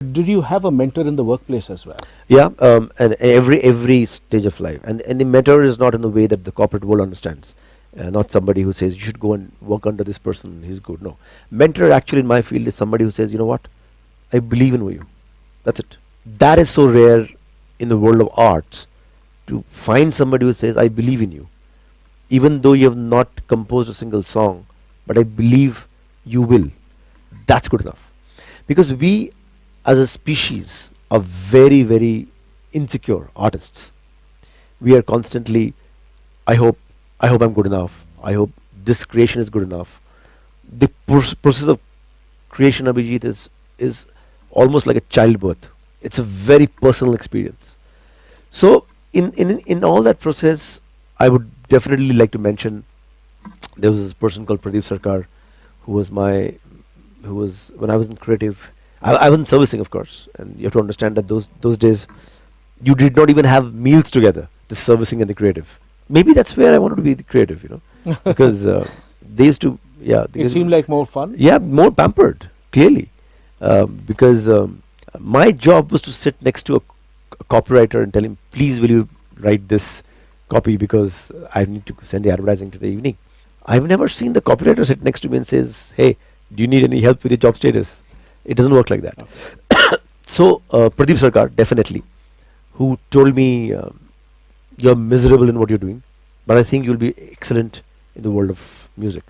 Did you have a mentor in the workplace as well? Yeah, um, and every every stage of life, and and the mentor is not in the way that the corporate world understands. Uh, not somebody who says you should go and work under this person. He's good. No, mentor actually in my field is somebody who says, you know what, I believe in you. That's it. That is so rare in the world of arts to find somebody who says, I believe in you, even though you have not composed a single song, but I believe you will. That's good enough. Because we as a species are very, very insecure artists. We are constantly, I hope, I hope I'm good enough. I hope this creation is good enough. The process of creation, Abhijit, is is almost like a childbirth. It's a very personal experience. So, in in in all that process, I would definitely like to mention there was this person called Pradeep Sarkar, who was my, who was when I was in creative I, I wasn't servicing, of course, and you have to understand that those those days, you did not even have meals together. The servicing and the creative. Maybe that's where I wanted to be the creative, you know, because uh, they used to, yeah. It seemed like more fun. Yeah, more pampered, clearly, um, because um, my job was to sit next to a, a copywriter and tell him, please, will you write this copy because I need to send the advertising to the evening. I've never seen the copywriter sit next to me and says, hey, do you need any help with your job status? It doesn't work like that. Okay. so uh, Pradeep Sarkar definitely, who told me um, you're miserable in what you're doing, but I think you'll be excellent in the world of music.